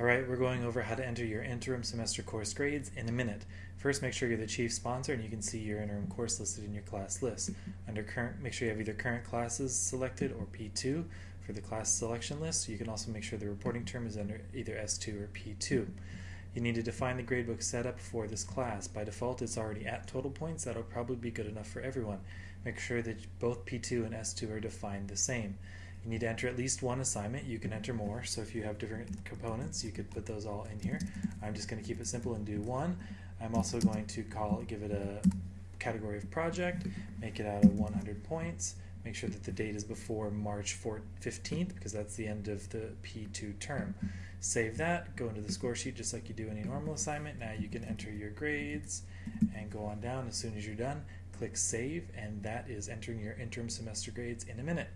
All right, we're going over how to enter your interim semester course grades in a minute. First, make sure you're the chief sponsor and you can see your interim course listed in your class list. Under current, make sure you have either current classes selected or P2 for the class selection list. You can also make sure the reporting term is under either S2 or P2. You need to define the gradebook setup for this class. By default, it's already at total points. That'll probably be good enough for everyone. Make sure that both P2 and S2 are defined the same. You need to enter at least one assignment. You can enter more, so if you have different components, you could put those all in here. I'm just going to keep it simple and do one. I'm also going to call give it a category of project, make it out of 100 points, make sure that the date is before March 4, 15th because that's the end of the P2 term. Save that, go into the score sheet just like you do any normal assignment. Now you can enter your grades and go on down as soon as you're done. Click save and that is entering your interim semester grades in a minute.